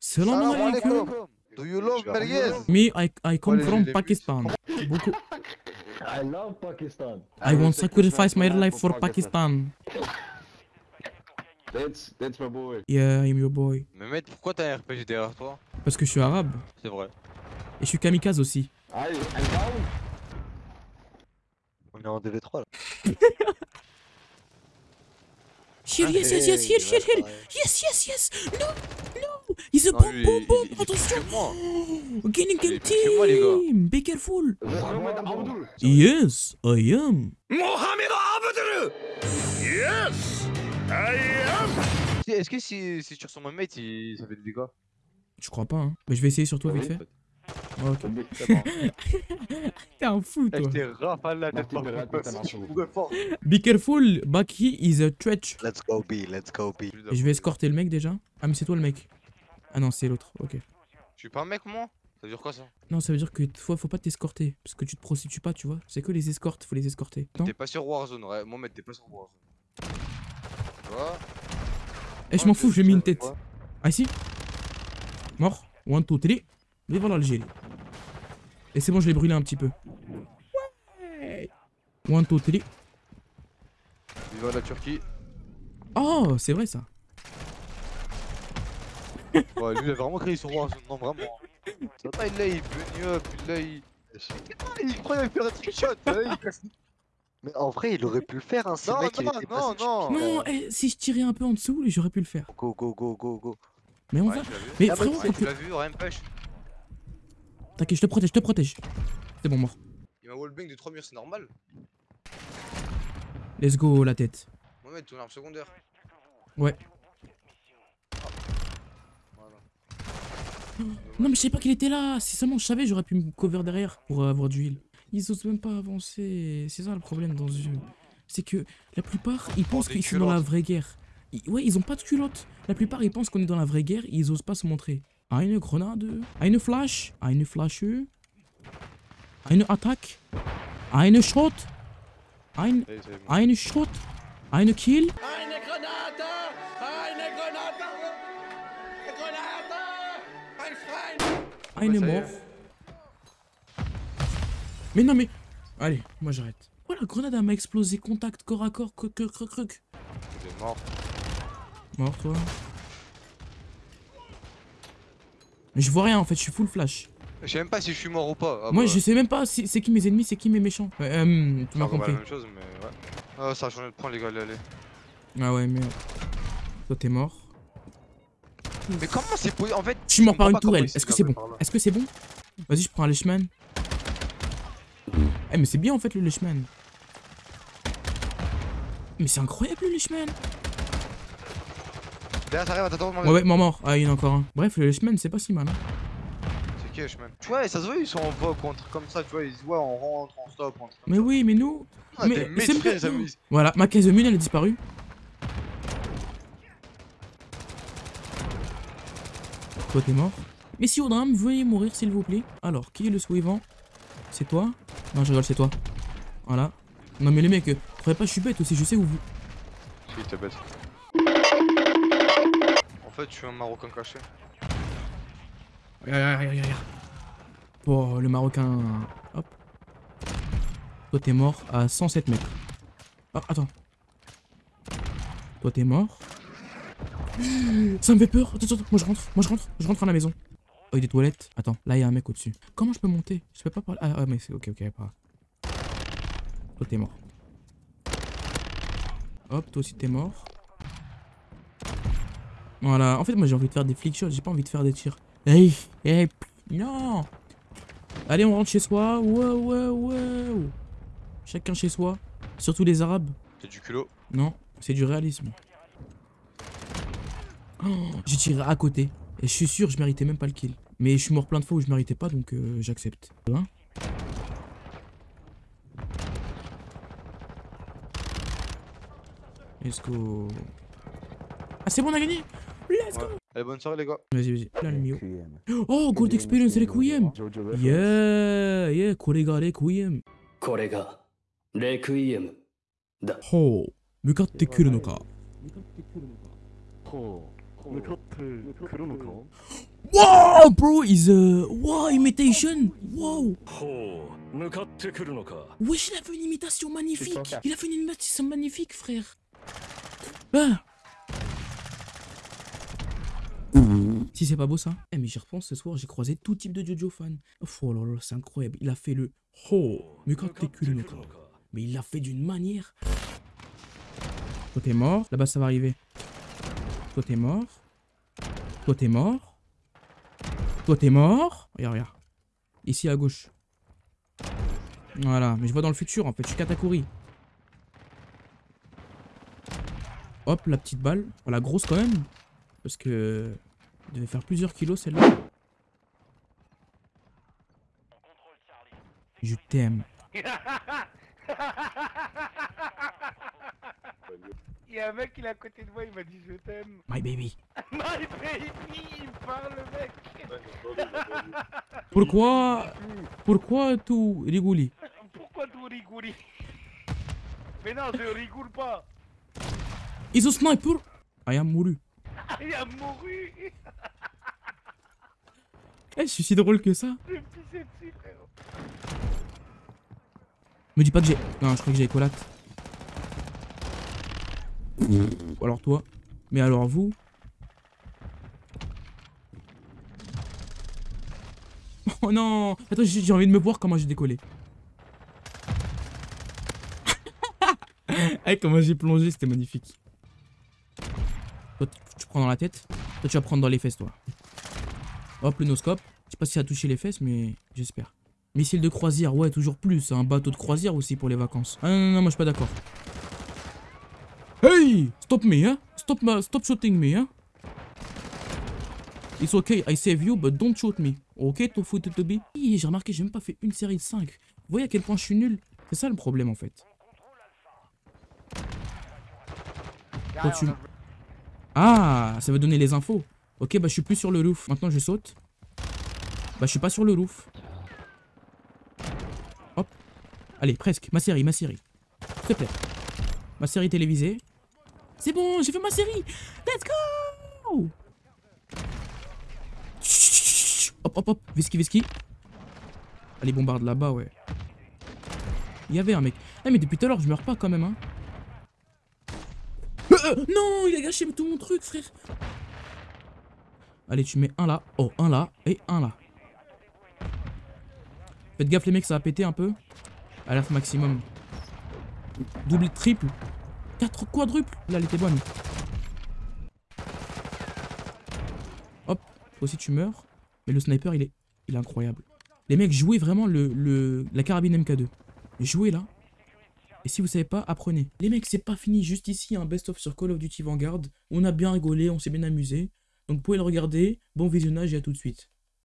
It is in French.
Salam alaikum. Do you love merguez? Me, I, I come from Pakistan. Beaucoup. I love Pakistan. I want sacrifice my life for Pakistan. That's that's my boy. Yeah, I'm your boy. Mais mec, pourquoi t'as un RPG derrière toi? Parce que je suis arabe. C'est vrai. Et je suis kamikaze aussi. I I'm down. On est en DV3 là. Here, yes, yes, yes, here, here, here. Yes, yes, yes. No, He's a Non, bomb, lui, il- il Attention. Il est game team. Be careful. Mohamed Abdul. Yes, I am. Est-ce que si, si tu ressembles à un mate, il... ça fait des dégâts? Je crois pas, hein. Mais je vais essayer sur toi vite fait. Ouais, ok. T'es un fou, Eh, toi. Je t'ai rafale la tête par fort. Be careful, Baki is a threat. Let's go B, let's go B. Je vais escorter le mec déjà. Ah, mais c'est toi le mec. Ah non, c'est l'autre. Ok. Je suis pas un mec moi? Ça veut dire quoi ça? Non, ça veut dire que toi, faut pas t'escorter. Parce que tu te prostitues pas, tu vois. C'est que les escortes, faut les escorter. T'es pas sur Warzone, ouais. Mohamed, t'es pas sur Warzone. Tu vois? Eh, je m'en fous, j'ai mis une tête. Ah, ici Mort. One, two, three. Et voilà l'Algérie. Et c'est bon, je l'ai brûlé un petit peu. Ouais. One, two, three. Viva la Turquie. Oh, c'est vrai ça. Ouais, lui il a vraiment créé sur Warzone, non vraiment. Ça va, il là, il bunny up, il là, il. Il croit qu'il va faire un trickshot, il casse. Mais en vrai, il aurait pu le faire, hein, ce Non, mec, il non, était non, passé non. Non, eh, si je tirais un peu en dessous, j'aurais pu le faire. Go, go, go, go, go. Mais on Ouais, va. Mais Ah, frérot, bah, Ouais, faut tu l'as vu, rien push. T'inquiète, je te protège, je te protège. C'est bon, mort. Il m'a wallbang de 3 murs, c'est normal. Let's go, la tête. Mohamed, ton arme secondaire. Ouais. Non, mais je savais pas qu'il était là. Si seulement je savais, j'aurais pu me cover derrière pour euh, avoir du heal. Ils osent même pas avancer. C'est ça le problème dans ce jeu. C'est que la plupart, ils pensent qu'ils sont dans la vraie guerre. Ils- ouais, ils ont pas de culotte. La plupart, ils pensent qu'on est dans la vraie guerre. Ils osent pas se montrer. Eine Grenade. Eine Flash. Eine Flasche. Eine Attack. Eine Shot. Ein, eine Shot. Eine Kill. Eine ça y est. mort. Mais non, mais. Allez, moi j'arrête. Oh, la grenade elle m'a explosé. Contact, corps à corps, croc, croc, croc. Il est mort. Mort, toi. Mais je vois rien en fait, je suis full flash. Je sais même pas si je suis mort ou pas. Ah Moi bah, je sais même pas si c'est qui mes ennemis, c'est qui mes méchants. Ouais, euh, tu ça m'as compris. la même chose, mais ouais. Ah, ça a changé de point, les gars, allez, allez. Ah ouais, merde. Toi t'es mort. Mais comment c'est possible? En fait, Je suis mort par une tourelle. Est-ce que c'est bon. Est-ce que c'est bon Vas-y, je prends un Leshman. Eh, mais c'est bien en fait le Leshman. Mais c'est incroyable le Leshman. Derrière, ça arrive à t'attendre. Ouais, ouais, mort, mort. Ah, il y en a encore un. Bref, le Leshman, c'est pas si mal. Hein. C'est qui, Tu vois, ça se voit, ils sont en un truc comme ça, tu vois, ils se voient, on rentre, on stop, on Mais oui, mais nous. Ah, mais c'est Voilà, ma caisse de elle a disparu. Toi, t'es mort. Mais si au drame, veuillez mourir, s'il vous plaît. Alors, qui est le suivant C'est toi? Non, je rigole, c'est toi. Voilà. Non, mais les mecs, croyez pas, je suis bête aussi, je sais où vous. Si, t'es bête. En fait, je suis un Marocain caché. Regarde, regarde, regarde, regarde. Bon, le Marocain. Hop. Toi, t'es mort à 107 mètres. Ah, attends. Toi, t'es mort. Ça me fait peur. Attends, attends, moi je rentre, moi je rentre, je rentre à la maison. Oh, il y a des toilettes. Attends, là il y a un mec au-dessus. Comment je peux monter? Je peux pas parler. Ah, ah, mais c'est ok, ok, pas. Toi, t'es mort. Hop, toi aussi t'es mort. Voilà, en fait, moi j'ai envie de faire des flick shots, j'ai pas envie de faire des tirs. Hey, hey, non Allez, on rentre chez soi. Wow, wow, wow. Chacun chez soi. Surtout les Arabes. C'est du culot. Non, c'est du réalisme. Oh, j'ai tiré à côté. Et je suis sûr, je méritais même pas le kill. Mais je suis mort plein de fois où je méritais pas, donc euh, j'accepte. Hein Let's go. Ah, c'est bon, on a gagné Let's go Ouais. Allez, bonne soirée, les gars. Vas-y, vas-y. Là, le mio. Oh, Gold Experience Requiem Yeah, yeah, これが Requiem. これがレクイエムだほう、向かってくるのか。ほう向かってくるのか Wow, bro, is a wow imitation. Wow. Wesh, il a fait une imitation magnifique. Il a fait une imitation magnifique, frère. Ah. Si c'est pas beau ça Eh mais j'y repense ce soir j'ai croisé tout type de Jojo fan. Oh là là c'est incroyable il a fait le oh mais mais il l'a fait d'une manière. Toi t'es mort là-bas ça va arriver. Toi t'es mort. Toi t'es mort. Toi t'es mort. Regarde, regarde. Ici à gauche. Voilà, mais je vois dans le futur en fait, je suis Katakuri. Hop, la petite balle. Oh, la grosse quand même. Parce que... Elle devait faire plusieurs kilos celle-là. Je t'aime. Il y a un mec qui est à côté de moi, il m'a dit je t'aime. My baby. My baby, il parle le mec. Pourquoi... Pourquoi tout rigoler Pourquoi tu rigoles? Mais non, je rigole pas. Is a sniper I am mouru. Il a mouru. Eh, je suis si drôle que ça. Je me dis pas que j'ai... Non, je crois que j'ai écolate. Ou alors toi. Mais alors vous Oh non Attends, j'ai envie de me voir comment j'ai décollé. Eh, comment j'ai plongé, c'était magnifique. Toi, tu, prends dans la tête. Toi, tu vas prendre dans les fesses, toi. Hop, le noscope. Je sais pas si ça a touché les fesses, mais j'espère. Missile de croisière, ouais, toujours plus. Un bateau de croisière aussi pour les vacances. Ah non, non, non, moi je suis pas d'accord. Hey Stop me, hein Stop, ma- stop shooting me, hein It's okay, I save you, but don't shoot me. Ok, tofu. Hi, J'ai remarqué, j'ai même pas fait une série de 5. Vous voyez à quel point je suis nul? C'est ça le problème en fait. Tu- Ah, ça veut donner les infos. Ok, bah je suis plus sur le roof. Maintenant je saute. Bah je suis pas sur le roof. Hop. Allez, presque. Ma série, ma série. S'il te plaît. Ma série télévisée. C'est bon, j'ai fait ma série. Let's go Hop, hop, hop. Veski, veski. Allez, bombarde là-bas, ouais. Il y avait un mec. Eh, mais depuis tout à l'heure, je meurs pas quand même, hein. Euh, euh, non, il a gâché tout mon truc, frère. Allez, tu mets un là. Oh, un là. Et un là. Faites gaffe, les mecs, ça va péter un peu. Alerte maximum. Double, triple. 4 quadruples. Là, elle était bonne. Hop. Aussi, tu meurs. Mais le sniper, il est, il est incroyable. Les mecs, jouez vraiment le, le, la carabine MK2. Jouez là. Et si vous savez pas, apprenez. Les mecs, c'est pas fini. Juste ici, un best-of sur Call of Duty Vanguard. On a bien rigolé, on s'est bien amusé. Donc, vous pouvez le regarder. Bon visionnage et à tout de suite.